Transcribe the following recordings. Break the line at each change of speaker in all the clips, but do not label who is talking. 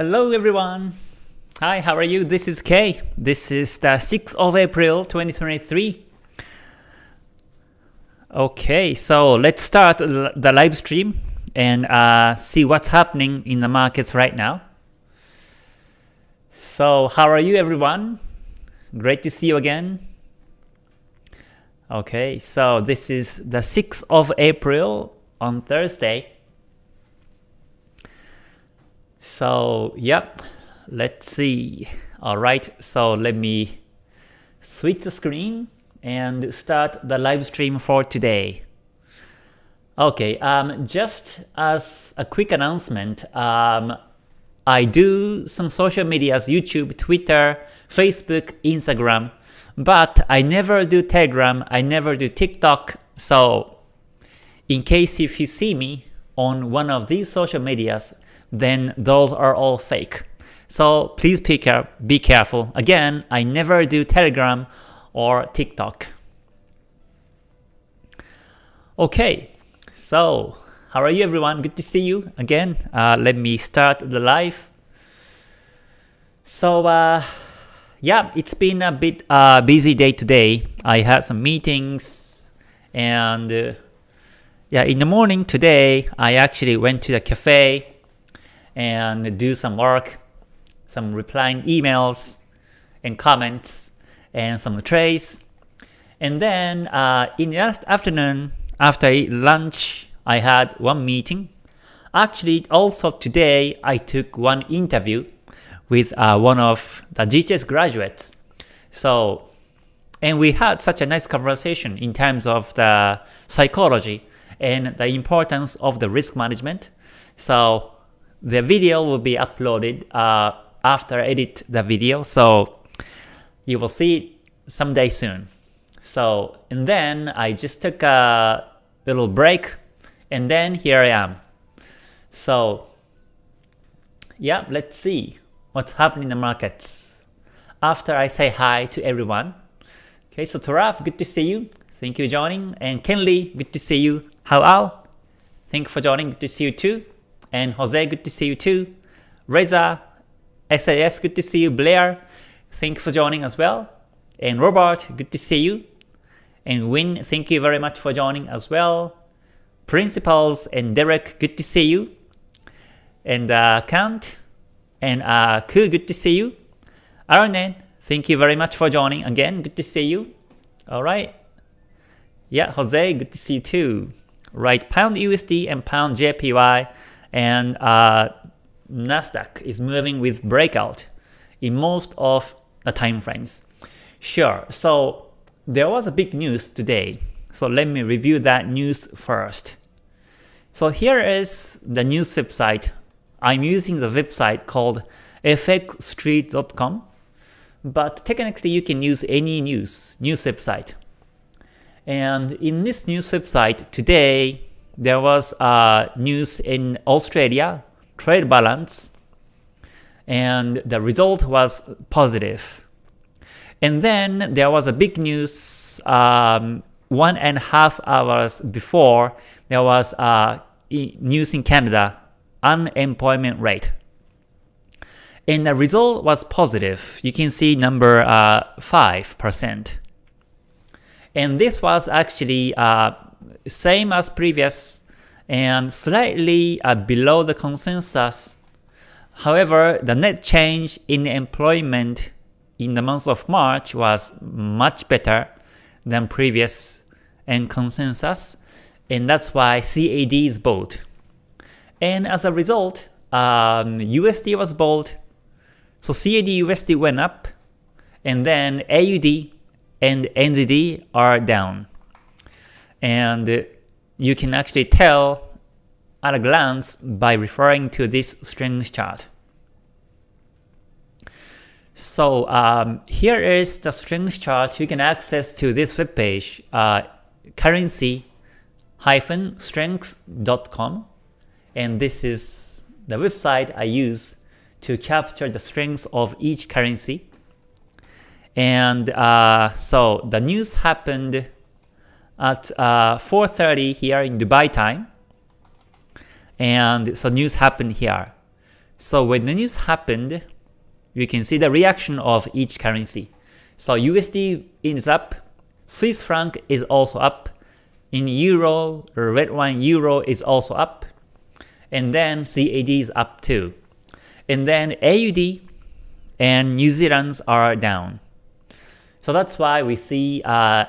Hello everyone! Hi, how are you? This is Kay. This is the 6th of April 2023. Okay, so let's start the live stream and uh, see what's happening in the markets right now. So how are you everyone? Great to see you again. Okay, so this is the 6th of April on Thursday. So, yep, let's see. Alright, so let me switch the screen and start the live stream for today. Okay, um, just as a quick announcement, um, I do some social medias, YouTube, Twitter, Facebook, Instagram, but I never do Telegram, I never do TikTok, so in case if you see me on one of these social medias, then those are all fake. So please be, care be careful. Again, I never do Telegram or TikTok. Okay, so how are you everyone? Good to see you again. Uh, let me start the live. So uh, yeah, it's been a bit uh, busy day today. I had some meetings and uh, yeah, in the morning today, I actually went to the cafe and do some work, some replying emails and comments and some trades. And then uh, in the afternoon, after lunch, I had one meeting. Actually, also today, I took one interview with uh, one of the GTS graduates. So, and we had such a nice conversation in terms of the psychology and the importance of the risk management. So the video will be uploaded uh, after I edit the video, so you will see it someday soon. So, and then I just took a little break, and then here I am. So, yeah, let's see what's happening in the markets. After I say hi to everyone. Okay, so Taraf, good to see you. Thank you for joining. And Kenley, good to see you. How Al? Thank you for joining. Good to see you too. And Jose, good to see you too. Reza, SAS, good to see you. Blair, thank you for joining as well. And Robert, good to see you. And Win, thank you very much for joining as well. Principals and Derek, good to see you. And uh, Kant and uh, Ku, good to see you. Arnen, thank you very much for joining again. Good to see you. All right. Yeah, Jose, good to see you too. Right, Pound USD and Pound JPY and uh, Nasdaq is moving with breakout in most of the time frames. Sure, so there was a big news today, so let me review that news first. So here is the news website. I'm using the website called fxstreet.com, but technically you can use any news, news website. And in this news website today, there was uh, news in Australia, trade balance, and the result was positive. And then there was a big news um, one and a half hours before, there was uh, news in Canada, unemployment rate. And the result was positive. You can see number uh, 5%. And this was actually uh, same as previous and slightly uh, below the consensus. However, the net change in employment in the month of March was much better than previous and consensus, and that's why CAD is bold. And as a result, um, USD was bold, so CAD USD went up, and then AUD and NZD are down and you can actually tell at a glance by referring to this strength chart. So um, here is the strength chart you can access to this web page, uh, currency-strengths.com, and this is the website I use to capture the strengths of each currency. And uh, so the news happened at uh, 4.30 here in Dubai time. And so news happened here. So when the news happened, you can see the reaction of each currency. So USD is up, Swiss franc is also up, in euro, red wine euro is also up, and then CAD is up too. And then AUD and New Zealand's are down. So that's why we see uh,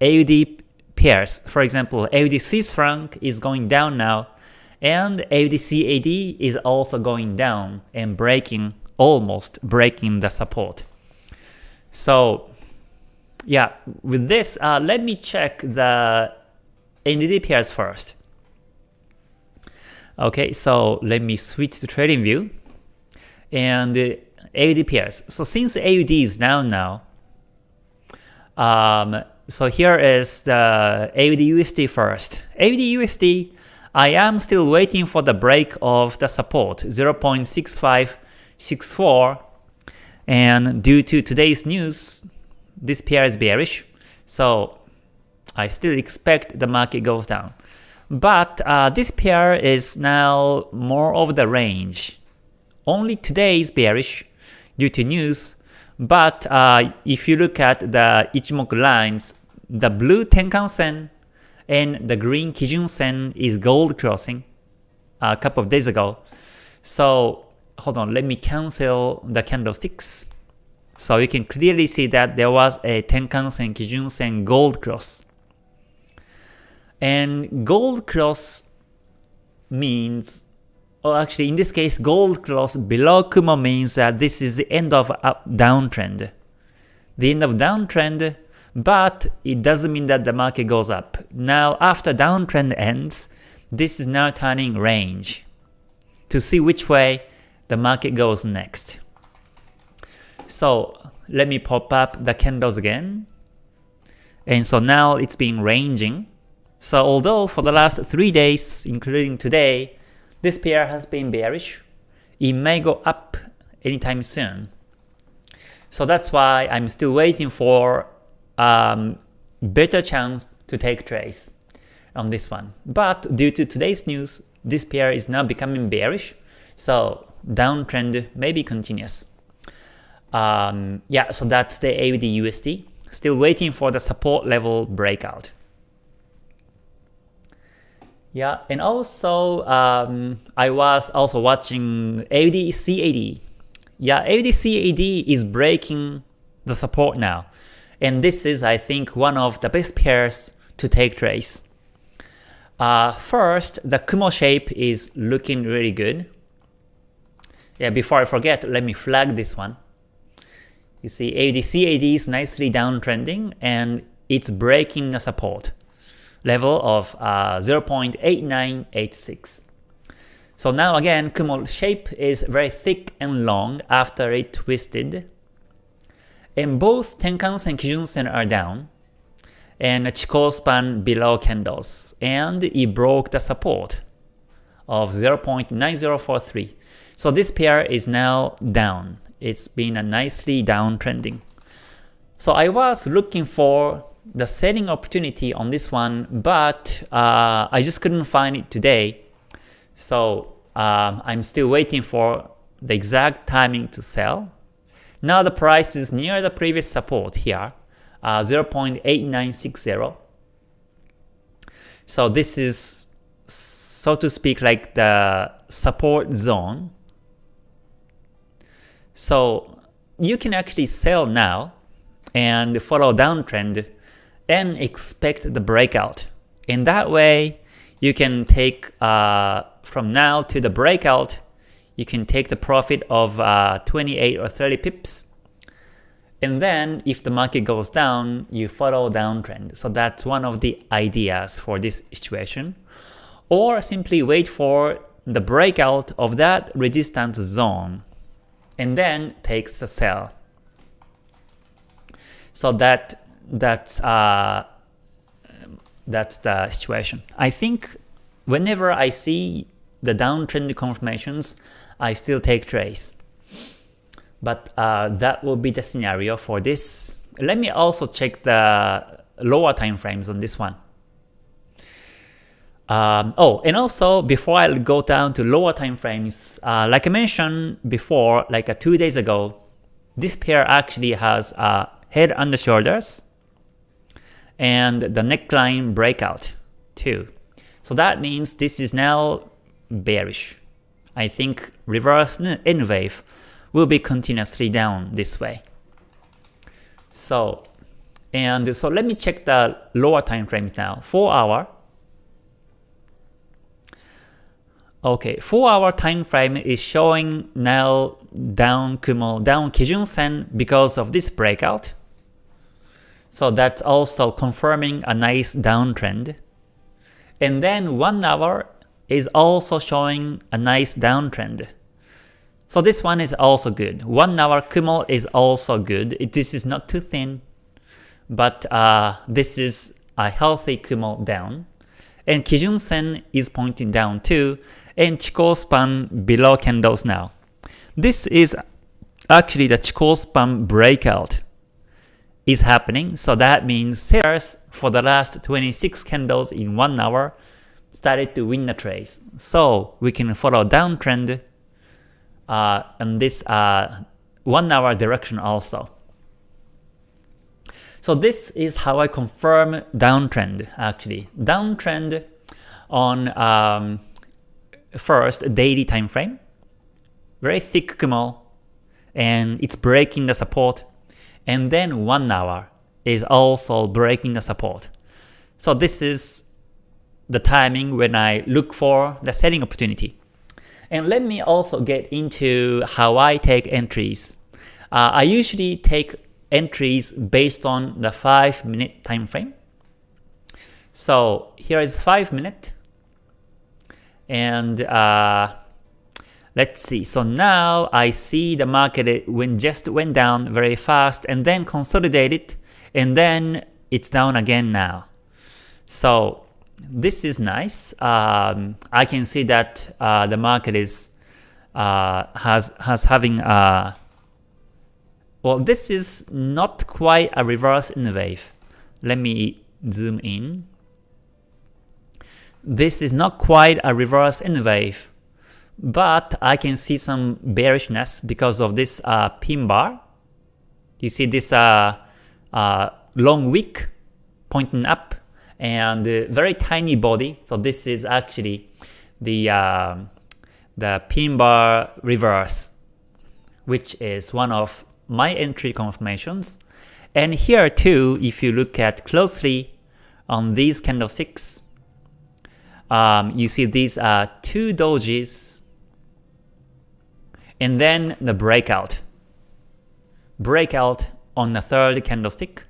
AUD pairs. For example, AUD Swiss franc is going down now, and AUD CAD is also going down and breaking, almost breaking the support. So yeah, with this, uh, let me check the NZD pairs first. Okay, so let me switch to trading view and uh, AUD pairs. So since AUD is down now, um, so here is the AUD USD first. AUD USD, I am still waiting for the break of the support 0.6564 and due to today's news, this pair is bearish. So I still expect the market goes down. But uh, this pair is now more of the range. Only today is bearish due to news, but uh, if you look at the Ichimoku lines, the blue Tenkan Sen and the green Kijun Sen is gold crossing a couple of days ago. So hold on, let me cancel the candlesticks. So you can clearly see that there was a Tenkan Sen, Kijun Sen gold cross. And gold cross means, or actually in this case, gold close below Kumo means that this is the end of up downtrend. The end of downtrend, but it doesn't mean that the market goes up. Now after downtrend ends, this is now turning range to see which way the market goes next. So let me pop up the candles again. And so now it's been ranging. So although for the last 3 days, including today, this pair has been bearish, it may go up anytime soon. So that's why I'm still waiting for um, better chance to take trades on this one. But due to today's news, this pair is now becoming bearish, so downtrend may be continuous. Um, yeah, so that's the AUD USD. Still waiting for the support level breakout. Yeah, and also um, I was also watching AUD CAD. Yeah, AUD CAD is breaking the support now. And this is, I think, one of the best pairs to take trades. Uh, first, the Kumo shape is looking really good. Yeah, before I forget, let me flag this one. You see AUD CAD is nicely downtrending and it's breaking the support level of uh, 0.8986. So now again, Kumo shape is very thick and long after it twisted. And both Tenkan-sen, Kijun-sen are down, and Chikou span below candles, and it broke the support of 0.9043. So this pair is now down. It's been a nicely downtrending. So I was looking for the selling opportunity on this one, but uh, I just couldn't find it today. So um, I'm still waiting for the exact timing to sell. Now the price is near the previous support here, uh, 0.8960. So this is, so to speak, like the support zone. So you can actually sell now and follow downtrend and expect the breakout. In that way, you can take uh, from now to the breakout, you can take the profit of uh, 28 or 30 pips. And then if the market goes down, you follow downtrend. So that's one of the ideas for this situation. Or simply wait for the breakout of that resistance zone and then takes a sell. So that that's uh, that's the situation. I think whenever I see the downtrend confirmations, I still take trades. But uh, that will be the scenario for this. Let me also check the lower time frames on this one. Um, oh, and also before I go down to lower time frames, uh, like I mentioned before, like uh, two days ago, this pair actually has uh, head and shoulders and the neckline breakout too. So that means this is now bearish. I think reverse N wave will be continuously down this way. So, and so let me check the lower time frames now. 4 hour. Okay, 4 hour time frame is showing now down Kumo, down Kijun Sen because of this breakout. So that's also confirming a nice downtrend. And then 1 hour is also showing a nice downtrend. So this one is also good. 1 hour Kumo is also good. this is not too thin, but uh, this is a healthy Kumo down. And Kijun Sen is pointing down too, and Chikou span below candles now. This is actually the Chikou span breakout is happening, so that means sellers for the last 26 candles in 1 hour started to win the trades. So we can follow downtrend uh, in this uh, 1 hour direction also. So this is how I confirm downtrend actually. Downtrend on um, first daily time frame, very thick Kumo, and it's breaking the support, and then 1 hour is also breaking the support. So this is the timing when I look for the selling opportunity. And let me also get into how I take entries. Uh, I usually take entries based on the 5 minute time frame. So here is 5 minute. And uh, let's see. So now I see the market when just went down very fast and then consolidated and then it's down again now. So this is nice. Um, I can see that uh, the market is uh, has has having a uh, well. This is not quite a reverse in the wave. Let me zoom in. This is not quite a reverse in the wave, but I can see some bearishness because of this uh, pin bar. You see this uh, uh, long wick pointing up and uh, very tiny body. So this is actually the uh, the pin bar reverse, which is one of my entry confirmations. And here too, if you look at closely on these candlesticks, um, you see these are two dojis, and then the breakout. Breakout on the third candlestick,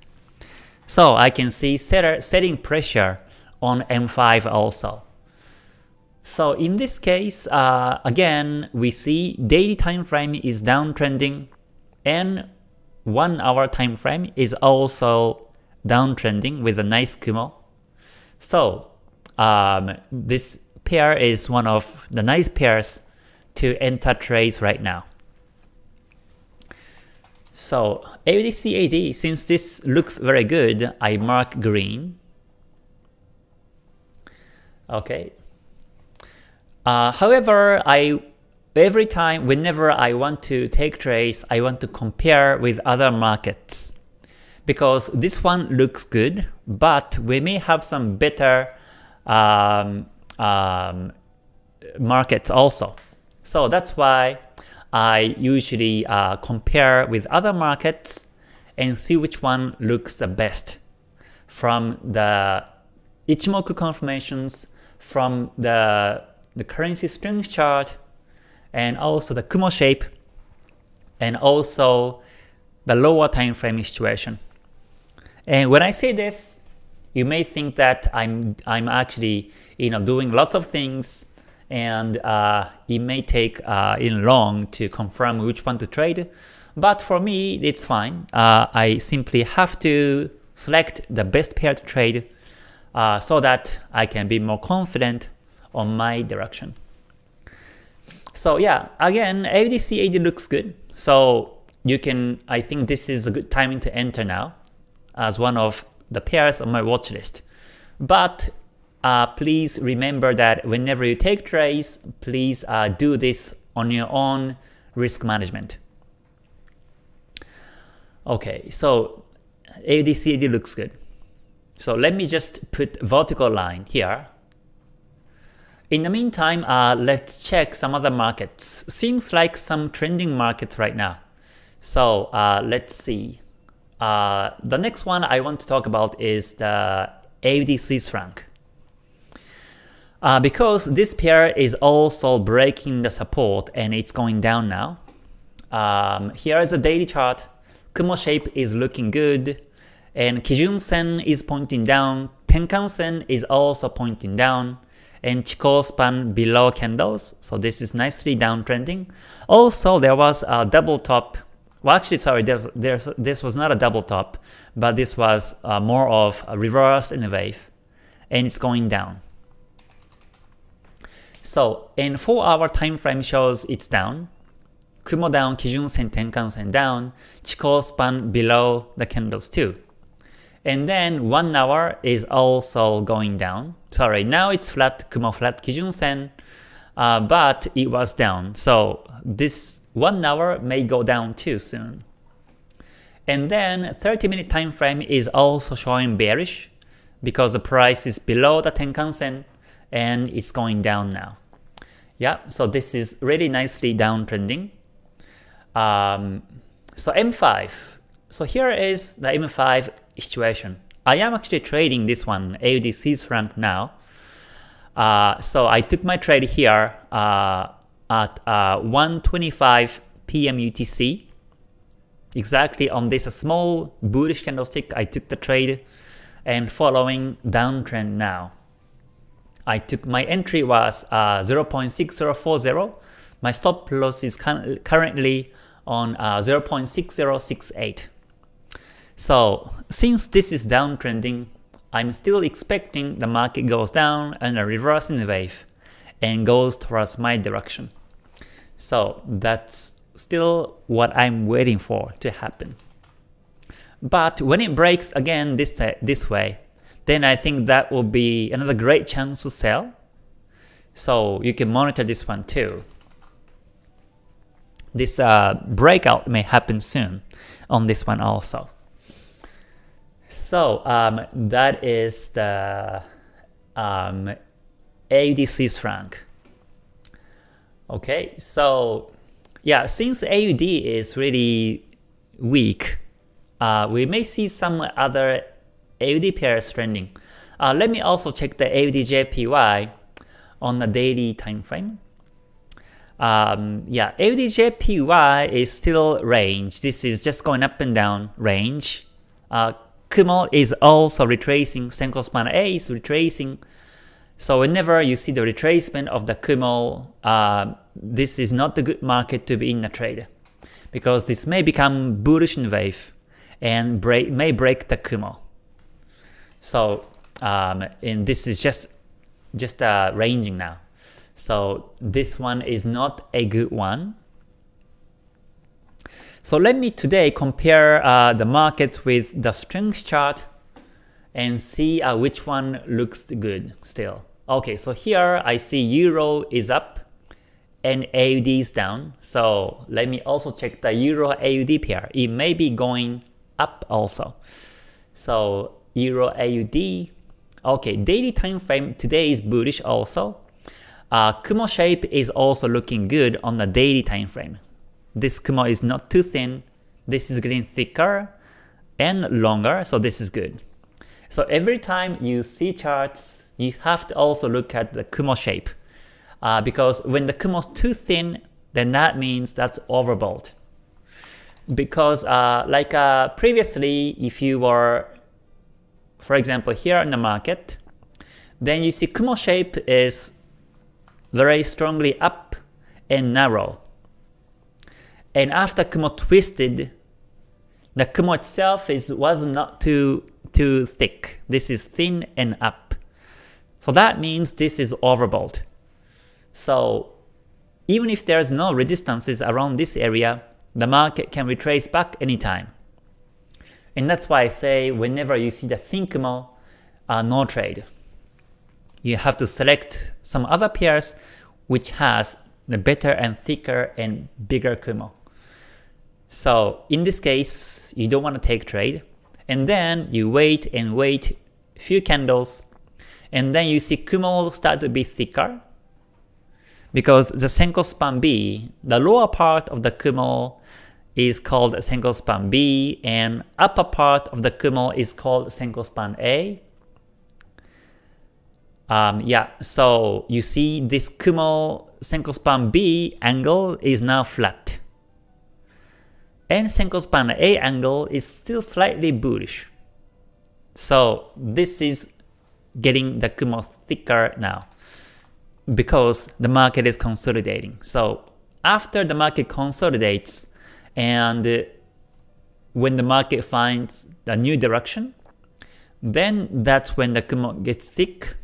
so I can see setter, setting pressure on M5 also. So in this case, uh, again, we see daily time frame is downtrending and 1 hour time frame is also downtrending with a nice Kumo. So um, this pair is one of the nice pairs to enter trades right now. So AUDCAD, since this looks very good, I mark green. Okay. Uh, however, I every time, whenever I want to take trades, I want to compare with other markets. Because this one looks good, but we may have some better um, um, markets also. So that's why I usually uh, compare with other markets and see which one looks the best from the Ichimoku confirmations, from the, the currency strength chart, and also the Kumo shape, and also the lower time frame situation. And when I say this, you may think that I'm I'm actually you know doing lots of things and uh, it may take uh, in long to confirm which one to trade. But for me, it's fine. Uh, I simply have to select the best pair to trade uh, so that I can be more confident on my direction. So yeah, again, AUDCAD looks good. So you can, I think this is a good timing to enter now as one of the pairs on my watch list. But uh, please remember that whenever you take trades, please uh, do this on your own risk management. Okay, so AUDCAD looks good. So let me just put vertical line here. In the meantime, uh, let's check some other markets. Seems like some trending markets right now. So uh, let's see. Uh, the next one I want to talk about is the AUD Swiss franc. Uh, because this pair is also breaking the support and it's going down now. Um, here is a daily chart. Kumo shape is looking good and Kijun Sen is pointing down, Tenkan Sen is also pointing down, and Chikou span below candles, so this is nicely downtrending. Also, there was a double top, well actually sorry, this was not a double top, but this was uh, more of a reverse in a wave, and it's going down. So in 4 hour time frame shows it's down. Kumo down, Kijun Sen, Tenkan Sen down, Chikou span below the candles too. And then 1 hour is also going down. Sorry, now it's flat, Kumo flat, Kijun Sen, uh, but it was down. So this 1 hour may go down too soon. And then 30 minute time frame is also showing bearish because the price is below the Tenkan Sen and it's going down now. Yeah, so this is really nicely downtrending. Um, so M5. So here is the M5 situation. I am actually trading this one, AUD Swiss franc now. Uh, so I took my trade here uh, at uh, 125 PM UTC. Exactly on this small bullish candlestick, I took the trade and following downtrend now. I took my entry was uh, 0.6040. My stop loss is currently on uh, 0.6068. So since this is downtrending, I'm still expecting the market goes down and a reversing wave and goes towards my direction. So that's still what I'm waiting for to happen. But when it breaks again this, this way, then I think that will be another great chance to sell. So you can monitor this one too. This uh, breakout may happen soon on this one also. So um, that is the um, AUD Swiss franc. Okay, so yeah, since AUD is really weak, uh, we may see some other AUD pairs trending. Uh, let me also check the AUDJPY on the daily time frame. Um, yeah, AUDJPY is still range. This is just going up and down range. Uh, Kumo is also retracing, Senko span A is retracing. So whenever you see the retracement of the Kumo, uh, this is not the good market to be in a trade. Because this may become bullish in wave and break, may break the Kumo. So um, and this is just just uh, ranging now. So this one is not a good one. So let me today compare uh, the markets with the strength chart and see uh, which one looks good still. Okay, so here I see Euro is up and AUD is down. So let me also check the Euro AUD pair. It may be going up also. So Euro AUD. Okay, daily time frame today is bullish also. Uh, Kumo shape is also looking good on the daily time frame. This Kumo is not too thin. This is getting thicker and longer, so this is good. So every time you see charts, you have to also look at the Kumo shape. Uh, because when the Kumo is too thin, then that means that's overbought. Because uh, like uh, previously, if you were for example here in the market, then you see Kumo shape is very strongly up and narrow. And after Kumo twisted, the Kumo itself is was not too too thick. This is thin and up. So that means this is overbought. So even if there's no resistances around this area, the market can retrace back anytime. And that's why I say whenever you see the thin Kumo, uh, no trade. you have to select some other pairs which has the better and thicker and bigger Kumo. So in this case, you don't want to take trade, and then you wait and wait few candles, and then you see Kumo start to be thicker, because the Senko span B, the lower part of the Kumo is called Senko span B, and upper part of the Kumo is called Senko span A. Um, yeah, so you see this Kumo Senko span B angle is now flat. And Senko span A angle is still slightly bullish. So this is getting the Kumo thicker now because the market is consolidating. So after the market consolidates and when the market finds a new direction, then that's when the Kumo gets thick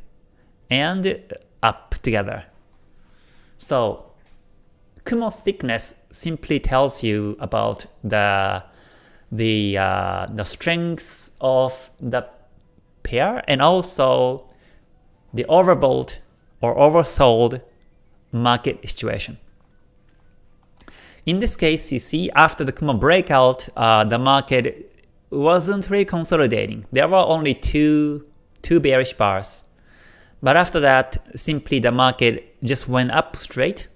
and up together. So Kumo thickness simply tells you about the the uh, the strengths of the pair and also the overbought or oversold market situation. In this case, you see after the Kumo breakout, uh, the market wasn't really consolidating. There were only two two bearish bars. But after that, simply the market just went up straight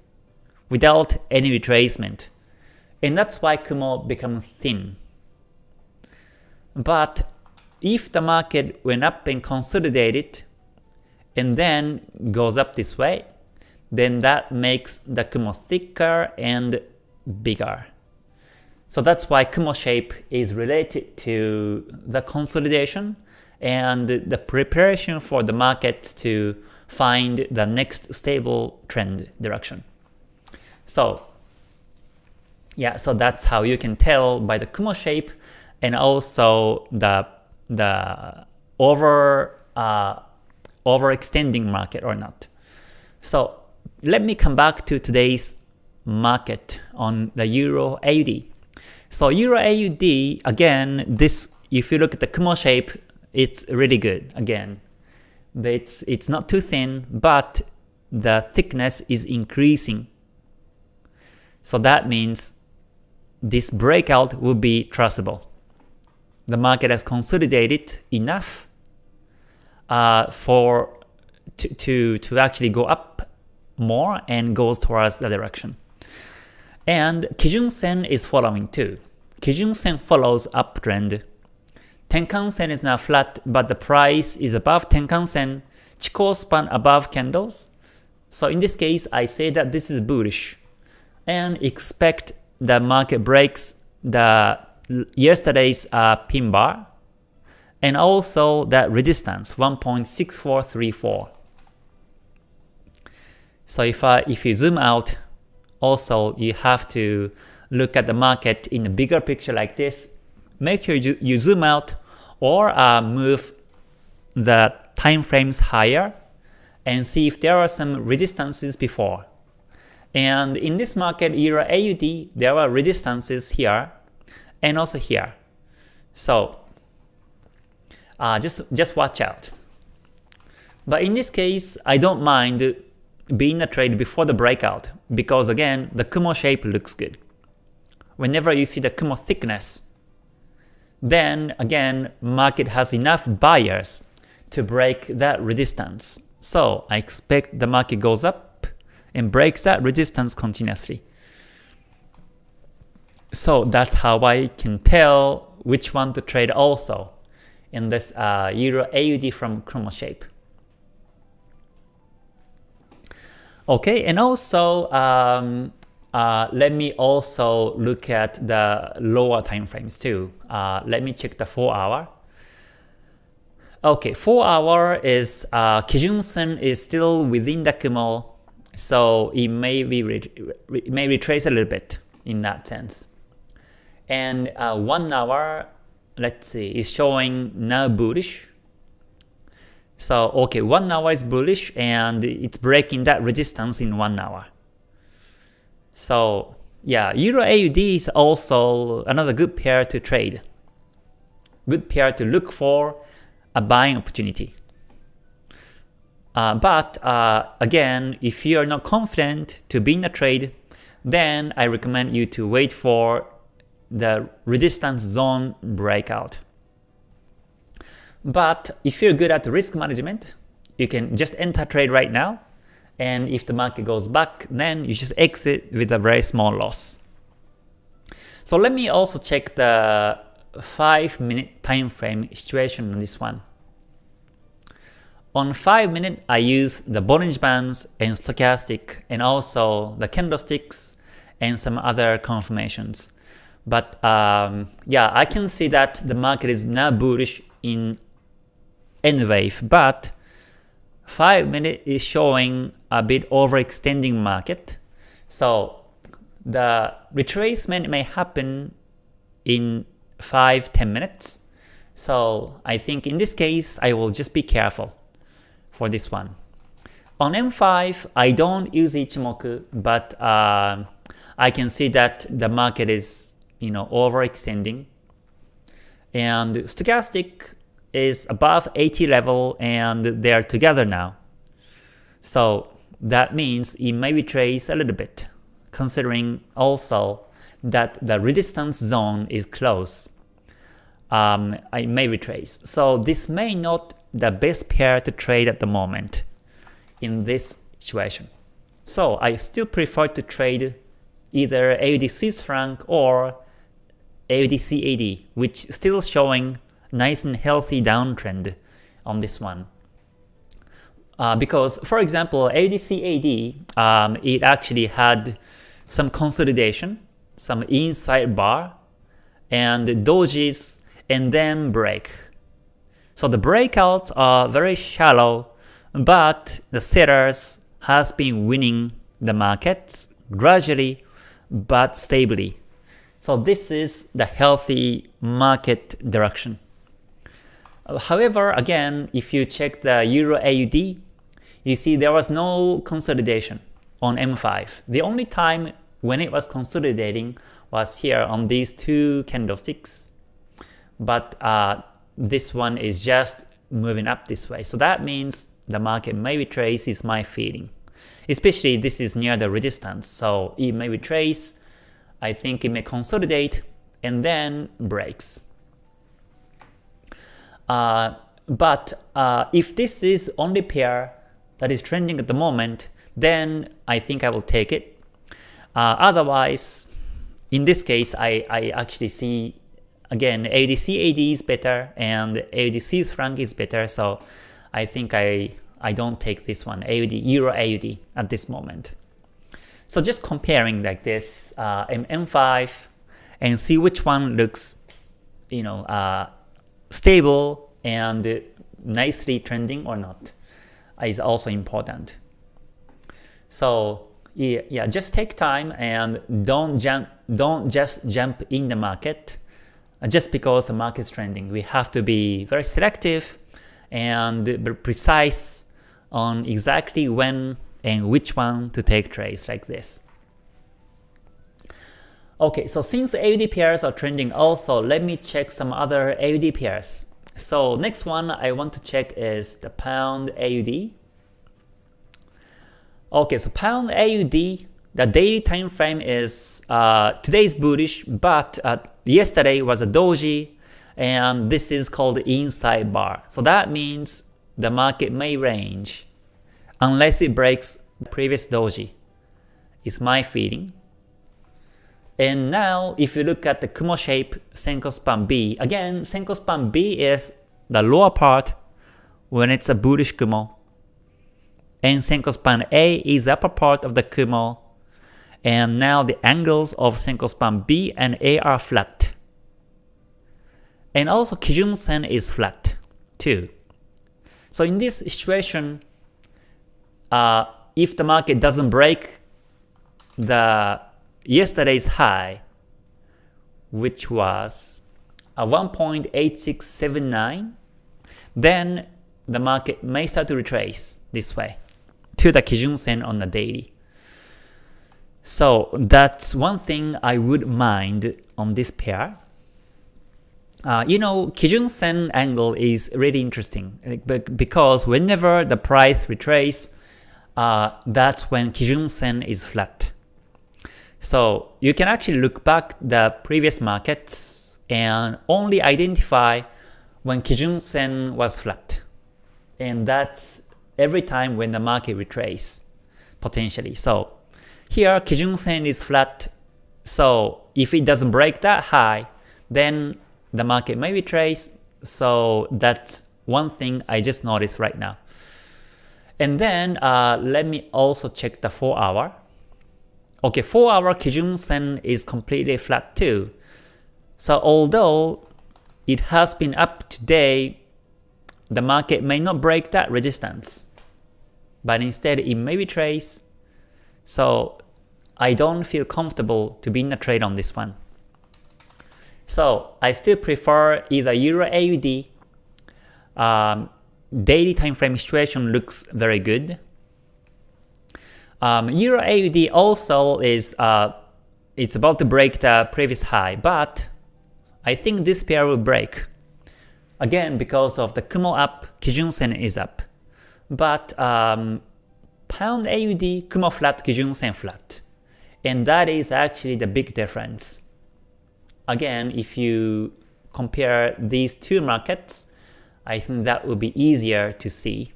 without any retracement. And that's why Kumo becomes thin. But if the market went up and consolidated and then goes up this way, then that makes the Kumo thicker and bigger. So that's why Kumo shape is related to the consolidation and the preparation for the market to find the next stable trend direction. So yeah, so that's how you can tell by the Kumo shape and also the the over uh, overextending market or not. So let me come back to today's market on the Euro AUD. So Euro AUD again, this if you look at the Kumo shape, it's really good again. It's, it's not too thin, but the thickness is increasing. So that means this breakout will be trustable. The market has consolidated enough uh, for to, to, to actually go up more and goes towards the direction. And Kijun Sen is following too. Kijun Sen follows uptrend Tenkan Sen is now flat, but the price is above Tenkan Sen, Chikou span above candles. So in this case, I say that this is bullish and expect the market breaks the yesterday's uh, pin bar and also that resistance 1.6434. So if I, if you zoom out, also you have to look at the market in a bigger picture like this make sure you, you zoom out or uh, move the time frames higher and see if there are some resistances before. And in this market Euro AUD, there are resistances here and also here. So uh, just, just watch out. But in this case, I don't mind being a trade before the breakout because again, the Kumo shape looks good. Whenever you see the Kumo thickness, then again market has enough buyers to break that resistance. So I expect the market goes up and breaks that resistance continuously. So that's how I can tell which one to trade also in this uh, Euro AUD from Kumo shape. Okay, and also um, uh, let me also look at the lower time frames too. Uh, let me check the 4 hour. Okay, 4 hour is uh, Kijun Sen is still within the Kumo, so it may be may retrace a little bit in that sense. And uh, 1 hour, let's see, is showing now bullish. So okay, 1 hour is bullish and it's breaking that resistance in 1 hour. So yeah, Euro AUD is also another good pair to trade. Good pair to look for a buying opportunity. Uh, but uh, again, if you are not confident to be in a trade, then I recommend you to wait for the resistance zone breakout. But if you're good at risk management, you can just enter trade right now, and if the market goes back, then you just exit with a very small loss. So let me also check the 5 minute time frame situation on this one. On 5 minute, I use the Bollinger Bands and Stochastic and also the candlesticks and some other confirmations. But um, yeah, I can see that the market is now bullish in N wave, but 5 minute is showing a bit overextending market. So the retracement may happen in 5-10 minutes. So I think in this case, I will just be careful for this one. On M5, I don't use Ichimoku, but uh, I can see that the market is you know overextending. And stochastic is above 80 level and they are together now. So that means it may retrace a little bit, considering also that the resistance zone is close. Um, I may retrace. So this may not the best pair to trade at the moment in this situation. So I still prefer to trade either AUD Swiss franc or AUD CAD, which still showing nice and healthy downtrend on this one. Uh, because, for example, AUD CAD, um, it actually had some consolidation, some inside bar, and dojis, and then break. So the breakouts are very shallow, but the sellers has been winning the markets gradually but stably. So this is the healthy market direction. However, again, if you check the Euro AUD, you see there was no consolidation on M5. The only time when it was consolidating was here on these two candlesticks. But uh, this one is just moving up this way. So that means the market may retrace is my feeling. Especially this is near the resistance, so it may retrace, I think it may consolidate, and then breaks. Uh, but uh, if this is only pair that is trending at the moment, then I think I will take it. Uh, otherwise, in this case, I, I actually see again, AUD is better and AUD Swiss franc is better, so I think I, I don't take this one, AUD, Euro AUD at this moment. So just comparing like this uh, M5 and see which one looks you know, uh, stable and nicely trending or not is also important. So yeah, yeah, just take time and don't jump, don't just jump in the market uh, just because the market is trending. We have to be very selective and precise on exactly when and which one to take trades like this. Okay, so since AUD pairs are trending also, let me check some other AUD pairs. So next one I want to check is the Pound AUD. Okay, so Pound AUD the daily time frame is uh, today's bullish, but uh, yesterday was a doji, and this is called inside bar. So that means the market may range unless it breaks the previous doji. It's my feeling. And now, if you look at the Kumo shape Senko span B, again, Senko span B is the lower part when it's a bullish Kumo, and Senko span A is upper part of the Kumo and now the angles of Senko span B and A are flat. And also Kijun Sen is flat too. So in this situation, uh, if the market doesn't break the yesterday's high, which was a 1.8679, then the market may start to retrace this way to the Kijun Sen on the daily. So that's one thing I would mind on this pair. uh, you know, Kijun Sen angle is really interesting because whenever the price retrace, uh, that's when Kijun Sen is flat. So you can actually look back the previous markets and only identify when Kijun Sen was flat. And that's every time when the market retrace, potentially. So here Kijun Sen is flat, so if it doesn't break that high, then the market may retrace, so that's one thing I just noticed right now. And then uh, let me also check the 4 hour. Okay, 4 hour Kijun Sen is completely flat too. So although it has been up today, the market may not break that resistance, but instead it may retrace. So I don't feel comfortable to be in a trade on this one. So I still prefer either Euro AUD, um, daily time frame situation looks very good. Um, Euro AUD also is uh, it's about to break the previous high, but I think this pair will break. Again, because of the Kumo up, Kijun Sen is up. But um, Pound AUD, Kumo flat, Kijun Sen flat. And that is actually the big difference. Again, if you compare these two markets, I think that will be easier to see.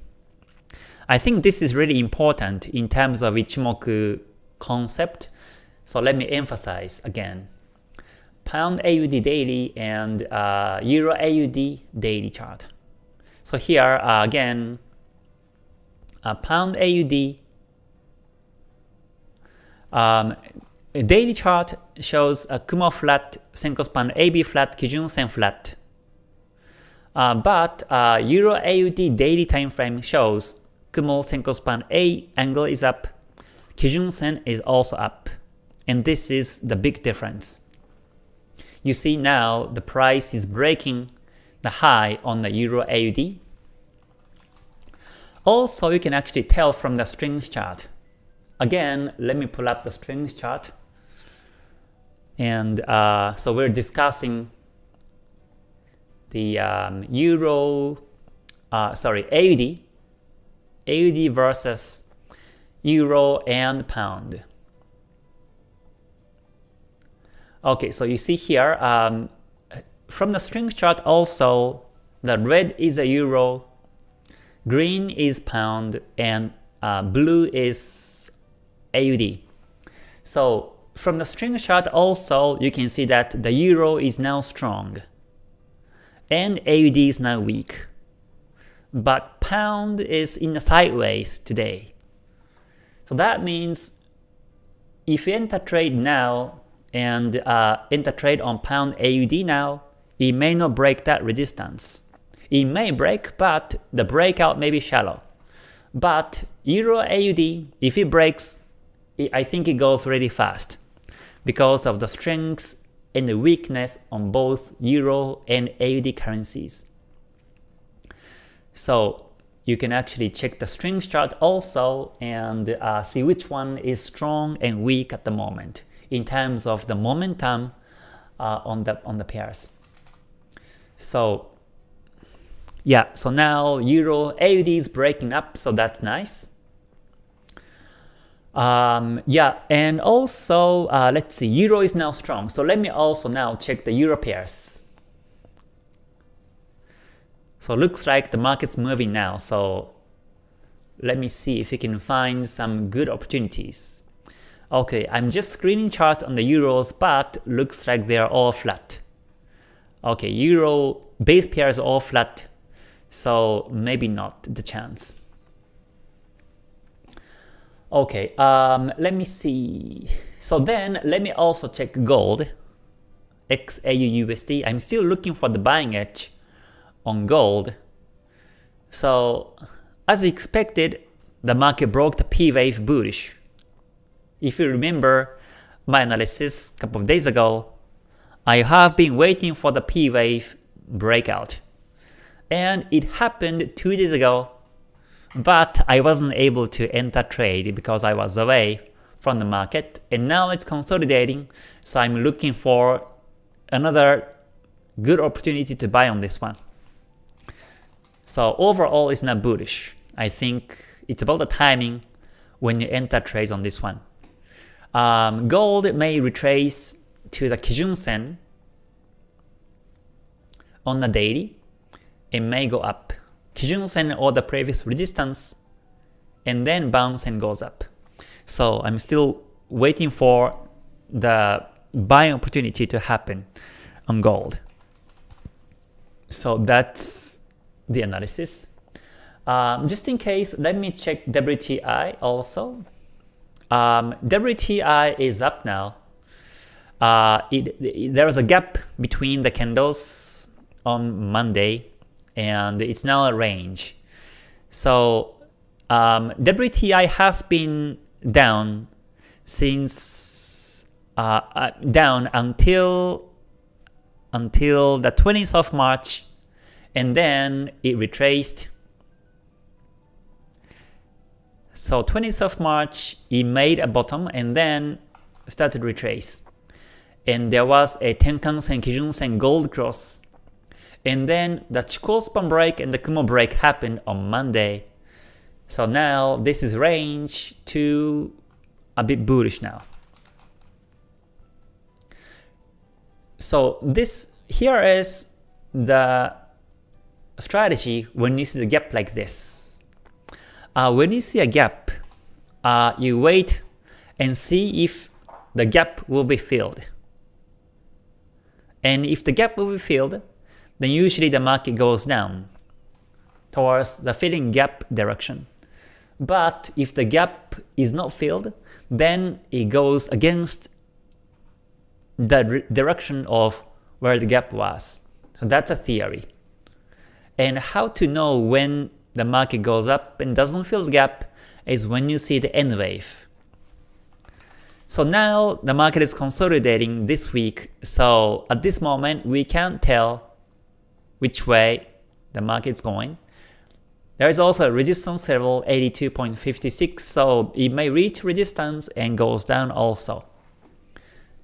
I think this is really important in terms of Ichimoku concept. So let me emphasize again. Pound AUD daily and uh, Euro AUD daily chart. So here uh, again, uh, Pound AUD um, daily chart shows a Kumo flat, Senko span AB flat, Kijun Sen flat. Uh, but uh, Euro AUD daily time frame shows Kumo Senko span A angle is up, Kijun Sen is also up. And this is the big difference. You see now the price is breaking the high on the Euro AUD. Also, you can actually tell from the strings chart Again, let me pull up the strings chart. And uh, so we're discussing the um, euro, uh, sorry, AUD, AUD versus euro and pound. Okay, so you see here, um, from the string chart also, the red is a euro, green is pound, and uh, blue is AUD. So from the string chart also, you can see that the euro is now strong, and AUD is now weak. But pound is in the sideways today. So that means if you enter trade now and uh, enter trade on pound AUD now, it may not break that resistance. It may break, but the breakout may be shallow. But Euro AUD, if it breaks I think it goes really fast because of the strengths and the weakness on both Euro and AUD currencies. So you can actually check the strings chart also and uh, see which one is strong and weak at the moment in terms of the momentum uh, on the on the pairs. So yeah, so now Euro AUD is breaking up, so that's nice. Um, yeah, and also, uh, let's see, Euro is now strong. So let me also now check the Euro pairs. So looks like the market's moving now. So let me see if we can find some good opportunities. Okay, I'm just screening chart on the Euros, but looks like they are all flat. Okay, Euro base pairs are all flat, so maybe not the chance. Okay, um, let me see. So then let me also check gold, XAUUSD. I'm still looking for the buying edge on gold. So as expected, the market broke the P wave bullish. If you remember my analysis a couple of days ago, I have been waiting for the P wave breakout. And it happened two days ago but I wasn't able to enter trade because I was away from the market and now it's consolidating so I'm looking for another good opportunity to buy on this one. So overall, it's not bullish. I think it's about the timing when you enter trades on this one. Um, gold may retrace to the Kijun Sen on the daily. It may go up. Kijun Sen or the previous resistance and then bounce and goes up. So I'm still waiting for the buying opportunity to happen on gold. So that's the analysis. Um, just in case, let me check WTI also. Um, WTI is up now. Uh, it, it, there was a gap between the candles on Monday and it's now a range. So um, WTI has been down since uh, uh, down until until the 20th of March and mm. then it retraced. So 20th of March it made a bottom and then started retrace. And there was a Tenkan Sen Kijun Sen gold cross. And then the Chikou span break and the Kumo break happened on Monday. So now this is range to a bit bullish now. So this here is the strategy when you see the gap like this. Uh, when you see a gap, uh, you wait and see if the gap will be filled. And if the gap will be filled, then usually the market goes down towards the filling gap direction. But if the gap is not filled, then it goes against the direction of where the gap was. So that's a theory. And how to know when the market goes up and doesn't fill the gap is when you see the N wave. So now the market is consolidating this week, so at this moment we can't tell which way the market is going. There is also a resistance level 82.56, so it may reach resistance and goes down also.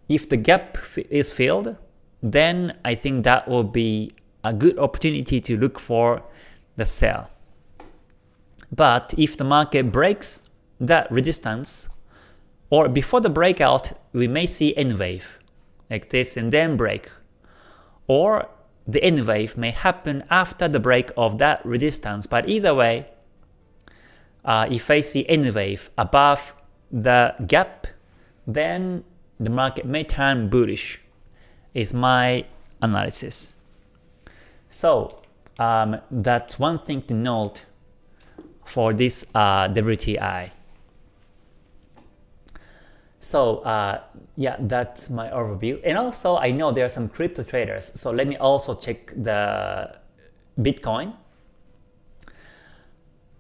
If the gap is filled, then I think that will be a good opportunity to look for the sell. But if the market breaks that resistance, or before the breakout, we may see N wave like this and then break. Or the N wave may happen after the break of that resistance, but either way, uh, if I see N wave above the gap, then the market may turn bullish, is my analysis. So um, that's one thing to note for this uh, WTI. So uh, yeah, that's my overview. And also I know there are some crypto traders, so let me also check the Bitcoin.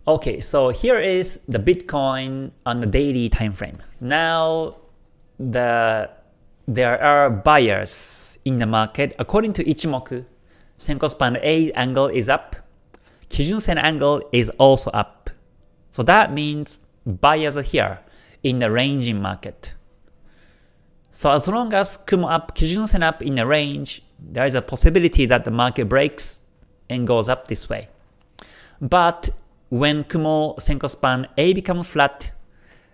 Okay, so here is the Bitcoin on the daily time frame. Now the there are buyers in the market. According to Ichimoku, Senko span A angle is up, Kijun Sen angle is also up. So that means buyers are here in the ranging market. So as long as Kumo up, Kijun Sen up in a range, there is a possibility that the market breaks and goes up this way. But when Kumo Senko span A become flat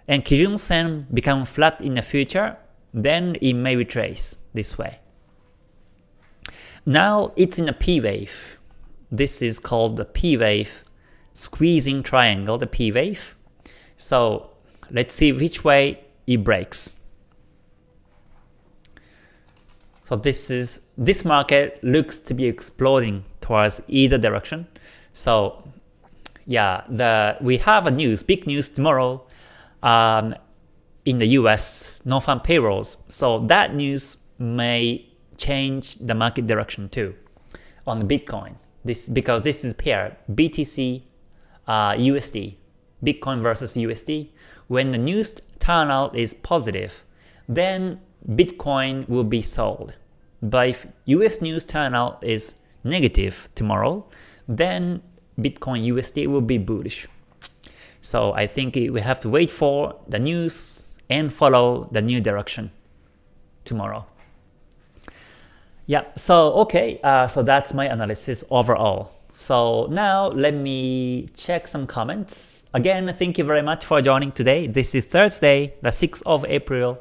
and Kijun Sen become flat in the future, then it may retrace this way. Now it's in a P wave. This is called the P wave squeezing triangle, the P wave. So let's see which way it breaks. So this is this market looks to be exploding towards either direction. So yeah, the we have a news, big news tomorrow um, in the US, non-farm payrolls. So that news may change the market direction too on the Bitcoin. This because this is pair BTC uh, USD, Bitcoin versus USD. When the news turnout is positive, then Bitcoin will be sold. But if US news turnout is negative tomorrow, then Bitcoin USD will be bullish. So I think we have to wait for the news and follow the new direction tomorrow. Yeah, so okay, uh, so that's my analysis overall. So now let me check some comments. Again, thank you very much for joining today. This is Thursday, the 6th of April.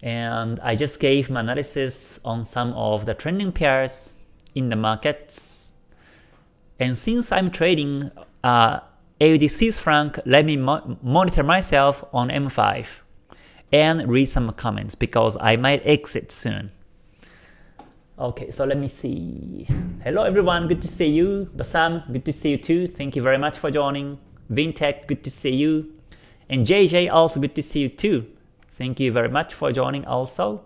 And I just gave my analysis on some of the trending pairs in the markets. And since I'm trading uh, AUD Swiss franc, let me mo monitor myself on M5 and read some comments because I might exit soon. Okay, so let me see. Hello everyone, good to see you. Basam, good to see you too. Thank you very much for joining. Vintech, good to see you. And JJ, also good to see you too. Thank you very much for joining also.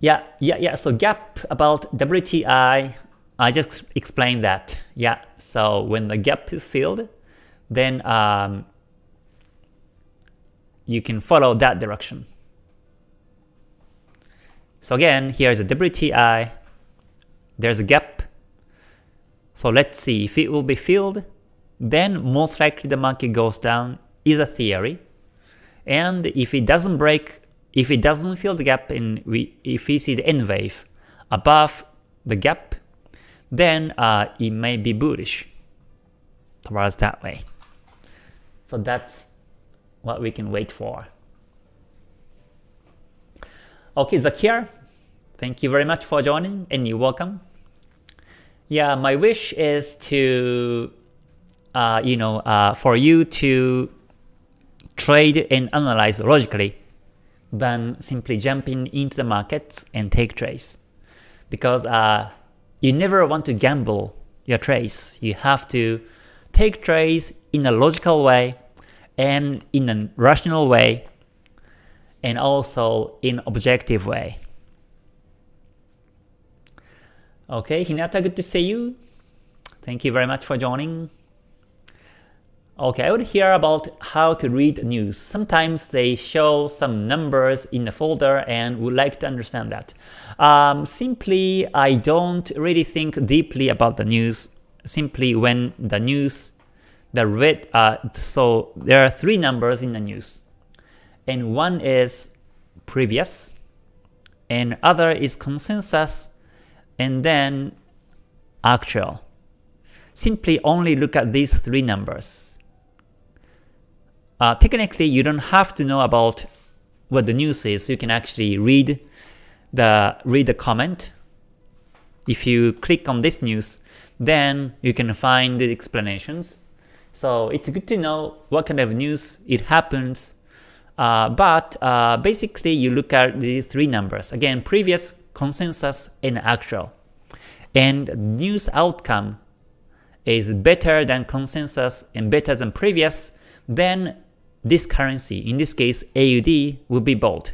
Yeah, yeah, yeah. So gap about WTI, I just explained that. Yeah, so when the gap is filled, then um, you can follow that direction. So again, here's a WTI, there's a gap. So let's see if it will be filled, then most likely the market goes down is a theory. And if it doesn't break, if it doesn't fill the gap and we, if we see the N wave above the gap, then uh, it may be bullish towards that way. So that's what we can wait for. Okay, Zakir, thank you very much for joining and you're welcome. Yeah, my wish is to, uh, you know, uh, for you to trade and analyze logically than simply jumping into the markets and take trades. Because uh, you never want to gamble your trades. You have to take trades in a logical way and in a rational way and also in objective way. Okay, Hinata, good to see you. Thank you very much for joining. Okay, I would hear about how to read news. Sometimes they show some numbers in the folder and would like to understand that. Um, simply, I don't really think deeply about the news. Simply when the news, the red, uh, so there are three numbers in the news and one is previous, and other is consensus, and then actual. Simply only look at these three numbers. Uh, technically, you don't have to know about what the news is. You can actually read the read the comment. If you click on this news, then you can find the explanations. So it's good to know what kind of news it happens uh, but uh, basically you look at these three numbers. Again, previous, consensus, and actual. And news outcome is better than consensus and better than previous, then this currency, in this case AUD, will be bought.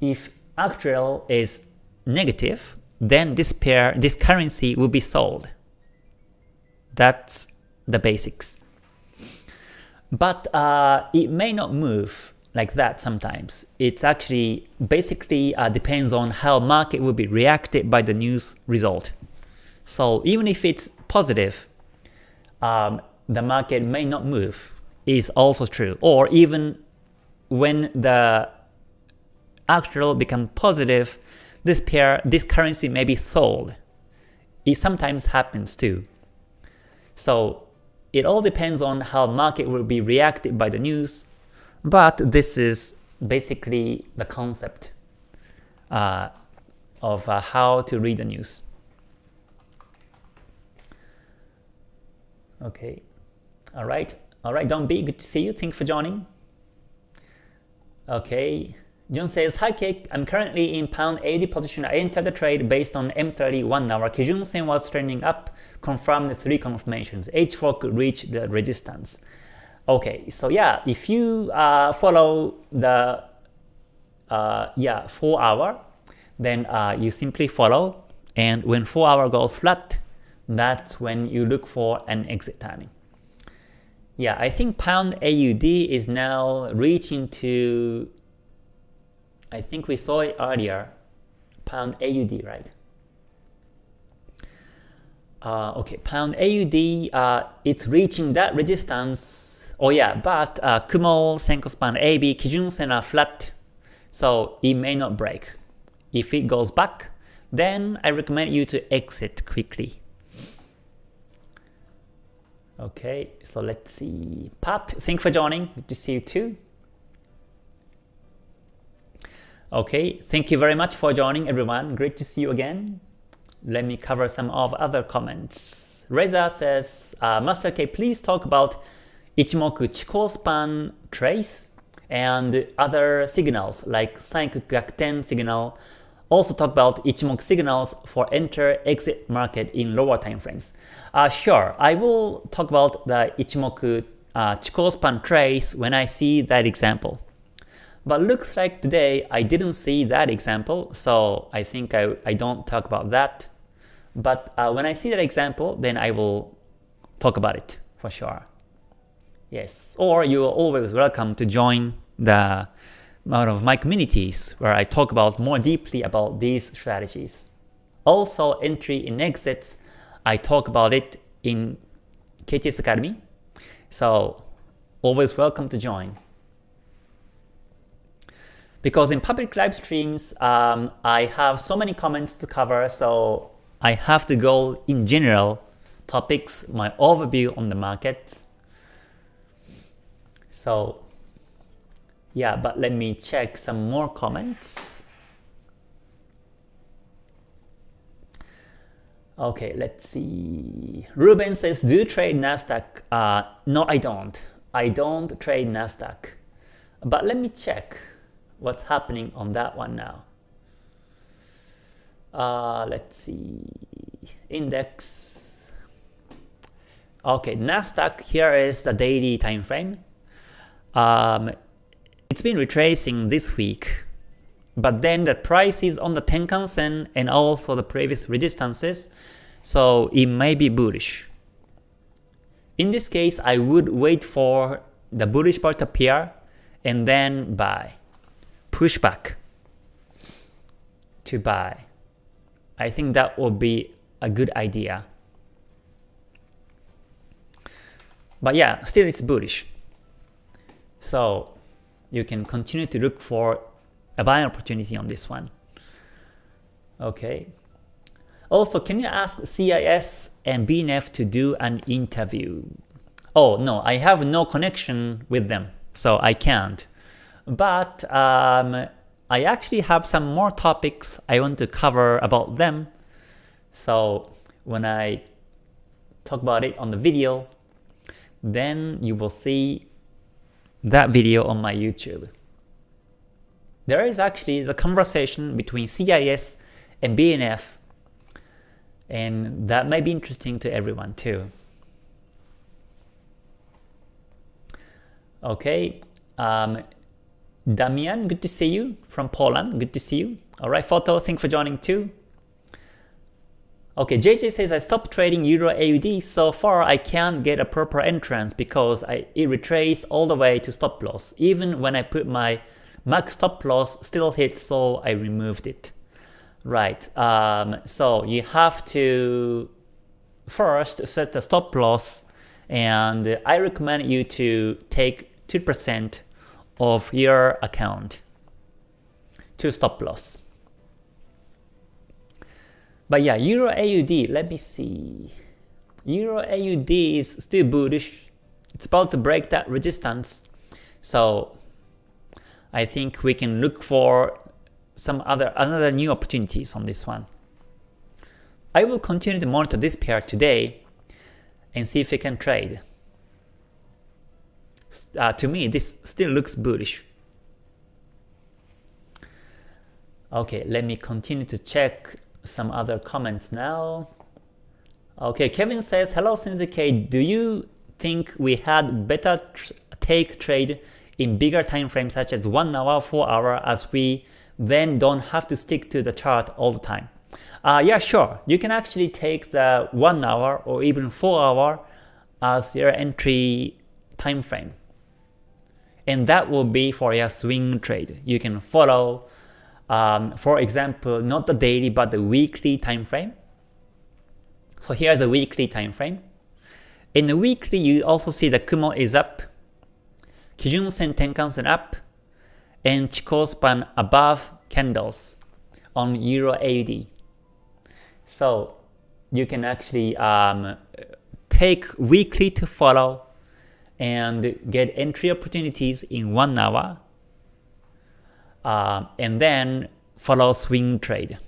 If actual is negative, then this pair, this currency will be sold. That's the basics. But uh, it may not move like that sometimes. It's actually basically uh, depends on how market will be reacted by the news result. So even if it's positive, um, the market may not move is also true. Or even when the actual become positive, this pair, this currency may be sold. It sometimes happens too. So it all depends on how market will be reacted by the news, but this is basically the concept uh, of uh, how to read the news. Okay, all right, all right, don't be good to see you. Thank you for joining. Okay, John says, Hi Cake, I'm currently in pound AUD position. I entered the trade based on M30 1 hour. Kijun Sen was trending up, confirmed three confirmations. H4 could reach the resistance. Okay, so yeah, if you uh, follow the uh, yeah 4 hour, then uh, you simply follow and when 4 hour goes flat, that's when you look for an exit timing. Yeah, I think pound AUD is now reaching to I think we saw it earlier, pound AUD, right? Uh, okay, pound AUD, uh, it's reaching that resistance. Oh yeah, but uh, Kumo, Senko span AB, Kijun Sen are flat so it may not break. If it goes back, then I recommend you to exit quickly. Okay, so let's see. Pat, thanks for joining. Good to see you too. Okay, thank you very much for joining everyone. Great to see you again. Let me cover some of other comments. Reza says, uh, Master K, please talk about Ichimoku Chikou span trace and other signals like Sanyaku Gyakuten signal. Also talk about Ichimoku signals for enter-exit market in lower time frames. Uh, sure, I will talk about the Ichimoku uh, Chikou span trace when I see that example. But looks like today I didn't see that example, so I think I, I don't talk about that. But uh, when I see that example, then I will talk about it for sure. Yes, or you are always welcome to join the one of my communities where I talk about more deeply about these strategies. Also entry and exits, I talk about it in KTS Academy. So always welcome to join. Because in public live streams, um, I have so many comments to cover, so I have to go in general topics, my overview on the market. so yeah, but let me check some more comments. Okay, let's see. Ruben says, do you trade Nasdaq? Uh, no, I don't. I don't trade Nasdaq. But let me check what's happening on that one now. Uh, let's see. Index. Okay, Nasdaq. Here is the daily time frame. Um, it's been retracing this week, but then the price is on the Tenkan Sen and also the previous resistances, so it may be bullish. In this case, I would wait for the bullish part to appear and then buy. Push back to buy. I think that would be a good idea. But yeah, still it's bullish. So you can continue to look for a buying opportunity on this one. Okay. Also, can you ask CIS and BNF to do an interview? Oh no, I have no connection with them, so I can't. But um, I actually have some more topics I want to cover about them. So when I talk about it on the video, then you will see that video on my YouTube. There is actually the conversation between CIS and BNF and that might be interesting to everyone too. Okay, um, Damian, good to see you from Poland. Good to see you. All right, Photo, thanks for joining too. Okay, JJ says I stopped trading Euro AUD so far I can't get a proper entrance because I, it retraced all the way to stop loss. Even when I put my max stop loss still hit so I removed it. Right, um, so you have to first set the stop loss and I recommend you to take 2% of your account to stop loss. But yeah, Euro AUD, let me see. Euro AUD is still bullish. It's about to break that resistance. So I think we can look for some other another new opportunities on this one. I will continue to monitor this pair today and see if we can trade. Uh, to me, this still looks bullish. Okay, let me continue to check some other comments now. Okay, Kevin says, Hello Sensei K, do you think we had better tr take trade in bigger time frames such as 1 hour, 4 hour as we then don't have to stick to the chart all the time? Uh, yeah, sure. You can actually take the 1 hour or even 4 hour as your entry time frame. And that will be for your swing trade. You can follow um, for example, not the daily but the weekly time frame. So here's a weekly time frame. In the weekly, you also see the Kumo is up, Kijun Sen Tenkan Sen up, and Chikou span above candles on Euro AUD. So you can actually um, take weekly to follow and get entry opportunities in one hour uh, and then follow swing trade.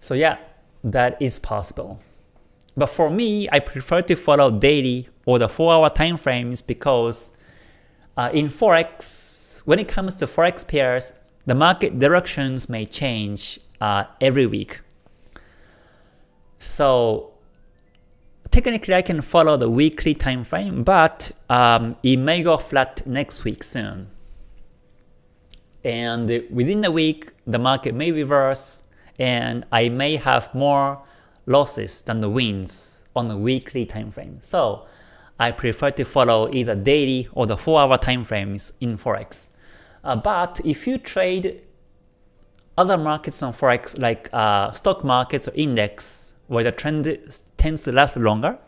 So yeah, that is possible. But for me, I prefer to follow daily or the 4 hour time frames because uh, in Forex, when it comes to Forex pairs, the market directions may change uh, every week. So technically I can follow the weekly time frame, but um, it may go flat next week soon. And within the week, the market may reverse, and I may have more losses than the wins on the weekly time frame. So I prefer to follow either daily or the 4 hour time frames in Forex. Uh, but if you trade other markets on Forex like uh, stock markets or index where the trend tends to last longer,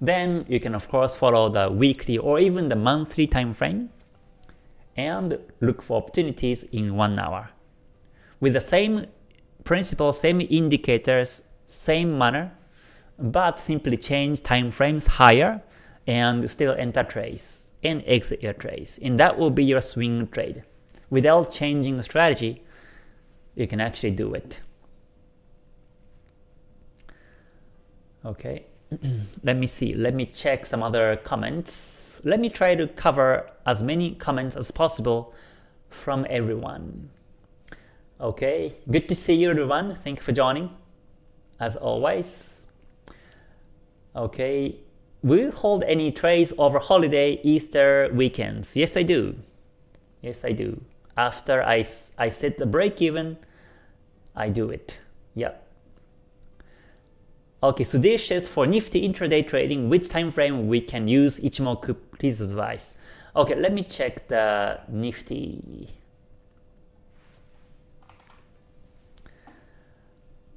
then you can of course follow the weekly or even the monthly time frame and look for opportunities in 1 hour. With the same principle, same indicators, same manner, but simply change time frames higher and still enter trades and exit your trades. And that will be your swing trade. Without changing the strategy, you can actually do it. Okay, let me see. Let me check some other comments. Let me try to cover as many comments as possible from everyone. Okay, good to see you everyone. Thank you for joining, as always. Okay, Will you hold any trades over holiday Easter weekends? Yes, I do. Yes, I do. After I, I set the break even, I do it. Yep. Okay, so this is for Nifty intraday trading, which time frame we can use Ichimoku, please advise. Okay, let me check the Nifty.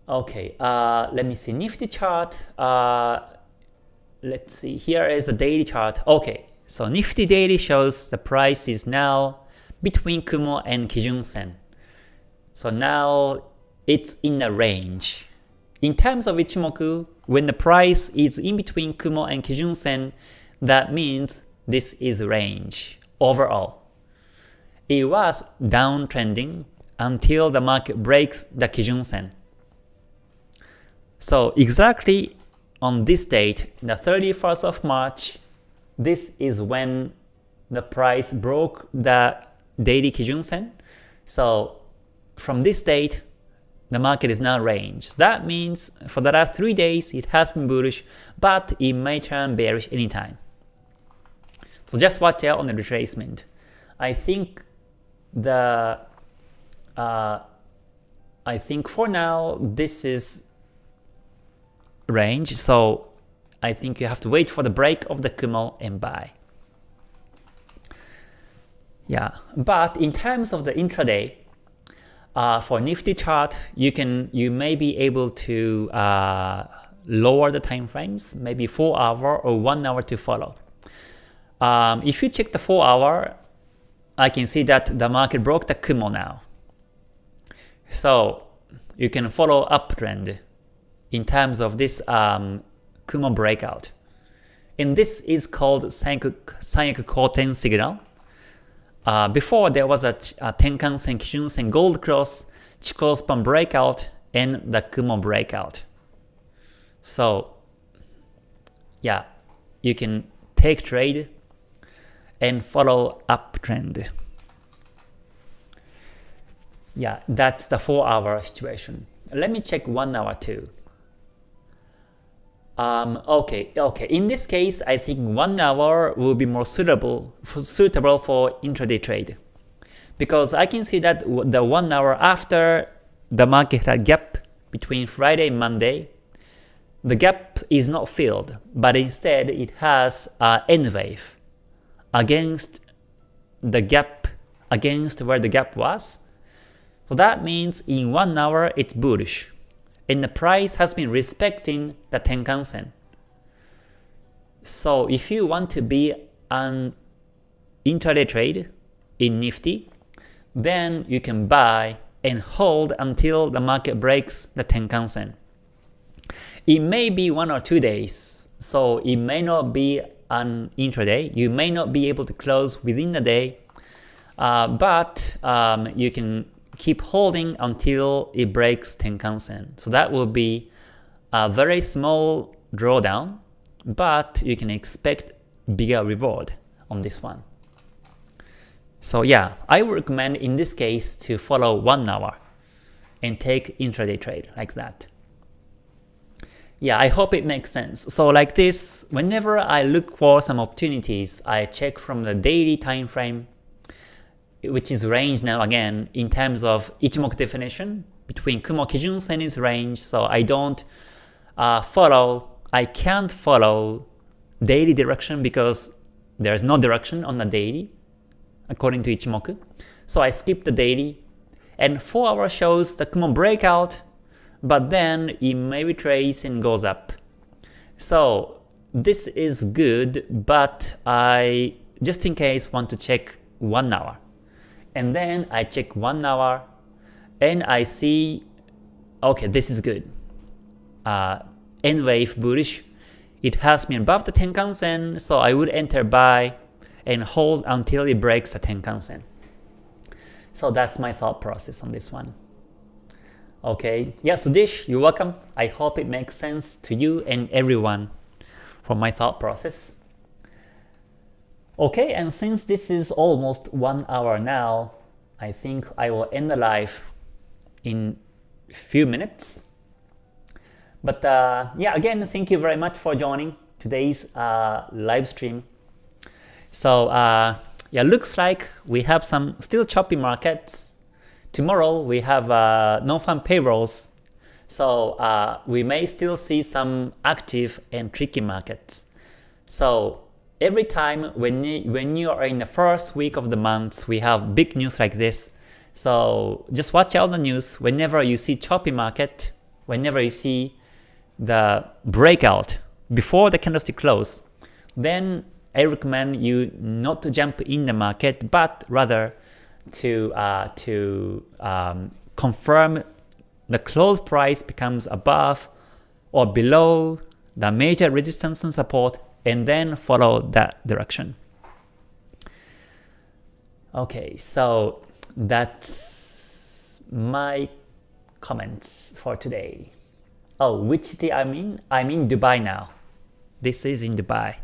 Okay, uh, let me see Nifty chart. Uh, let's see, here is a daily chart. Okay, so Nifty daily shows the price is now between Kumo and Kijun Sen. So now it's in a range. In terms of Ichimoku, when the price is in between Kumo and Kijun Sen, that means this is range overall. It was downtrending until the market breaks the Kijun Sen. So exactly on this date, the 31st of March, this is when the price broke the daily Kijun Sen. So from this date, the market is now range. That means for the last 3 days it has been bullish, but it may turn bearish anytime. So just watch out on the retracement. I think the uh, I think for now this is range, so I think you have to wait for the break of the Kumo and buy. Yeah, but in terms of the intraday, uh, for Nifty chart, you can you may be able to uh, lower the time frames, maybe 4 hour or 1 hour to follow. Um, if you check the 4 hour, I can see that the market broke the Kumo now. So you can follow uptrend in terms of this um, Kumo breakout. And this is called Sanyaku, Koten signal. Uh, before there was a, a Tenkan Sen, Kijun Sen Gold Cross, Chikou Span breakout, and the Kumo breakout. So yeah, you can take trade and follow uptrend. Yeah, that's the 4 hour situation. Let me check 1 hour too. Um, okay, okay. In this case, I think one hour will be more suitable for, suitable for intraday trade, because I can see that the one hour after the market had gap between Friday and Monday, the gap is not filled, but instead it has an N wave against the gap against where the gap was. So that means in one hour it's bullish and the price has been respecting the Tenkan-sen. So if you want to be an intraday trade in Nifty, then you can buy and hold until the market breaks the Tenkan Sen. It may be one or two days, so it may not be an intraday. You may not be able to close within the day, uh, but um, you can keep holding until it breaks Tenkan Sen. So that will be a very small drawdown, but you can expect bigger reward on this one. So yeah, I would recommend in this case to follow 1 hour and take intraday trade like that. Yeah, I hope it makes sense. So like this, whenever I look for some opportunities, I check from the daily time frame, which is range now again in terms of Ichimoku definition between Kumo Kijun is range, so I don't uh, follow, I can't follow daily direction because there's no direction on the daily according to Ichimoku. So I skip the daily, and 4 hour shows the Kumo breakout, but then it may retrace and goes up. So this is good, but I just in case want to check 1 hour. And then I check 1 hour, and I see, okay, this is good. Uh, N wave bullish, it has me above the Tenkan Sen, so I would enter buy and hold until it breaks the Tenkan Sen. So that's my thought process on this one. Okay, yeah, Sudish, you're welcome. I hope it makes sense to you and everyone for my thought process. Okay, and since this is almost one hour now, I think I will end the live in a few minutes. But uh, yeah, again, thank you very much for joining today's uh, live stream. So uh, yeah, looks like we have some still choppy markets. Tomorrow we have uh, non-farm payrolls, so uh, we may still see some active and tricky markets. So every time when you, when you are in the first week of the month, we have big news like this. So just watch out the news whenever you see choppy market, whenever you see the breakout before the candlestick close, then I recommend you not to jump in the market, but rather to uh, to um, confirm the close price becomes above or below the major resistance and support, and then follow that direction. Okay, so that's my comments for today. Oh, which city I'm in? I'm in Dubai now. This is in Dubai.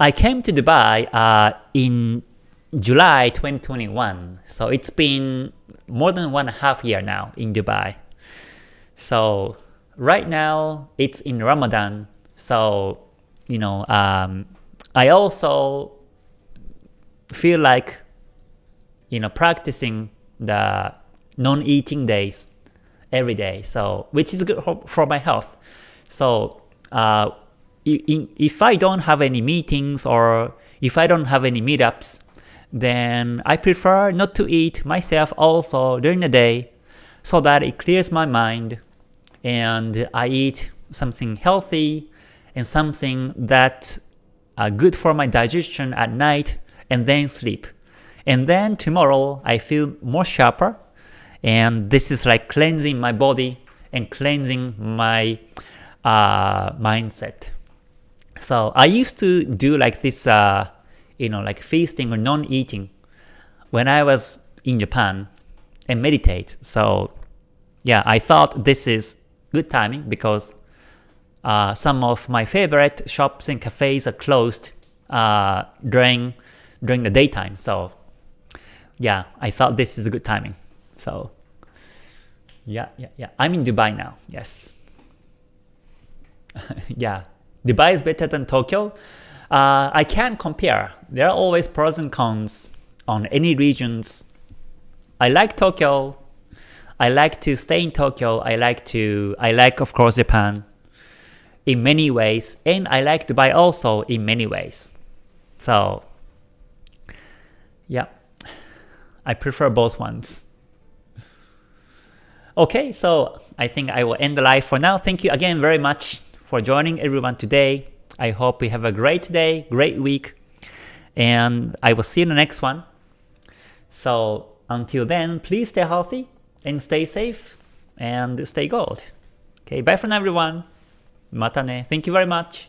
I came to Dubai uh, in July 2021, so it's been more than one and a half year now in Dubai. So right now it's in Ramadan, so you know um, I also feel like you know practicing the non-eating days every day, so which is good for, my health. So uh, if I don't have any meetings or if I don't have any meetups, then I prefer not to eat myself also during the day so that it clears my mind and I eat something healthy and something that are good for my digestion at night and then sleep. And then tomorrow I feel more sharper and this is like cleansing my body and cleansing my uh, mindset. So I used to do like this, uh, you know, like feasting or non-eating when I was in Japan and meditate. So yeah, I thought this is good timing because uh, some of my favorite shops and cafes are closed uh, during during the daytime. So yeah, I thought this is a good timing. So yeah, yeah, yeah. I'm in Dubai now. Yes. yeah. Dubai is better than Tokyo? Uh, I can't compare. There are always pros and cons on any regions. I like Tokyo. I like to stay in Tokyo. I like to I like of course Japan in many ways and I like Dubai also in many ways. So yeah, I prefer both ones. Okay, so I think I will end the live for now. Thank you again very much for joining everyone today. I hope you have a great day, great week, and I will see you in the next one. So until then, please stay healthy and stay safe and stay gold. Okay, bye for now everyone. Mata ne. Thank you very much.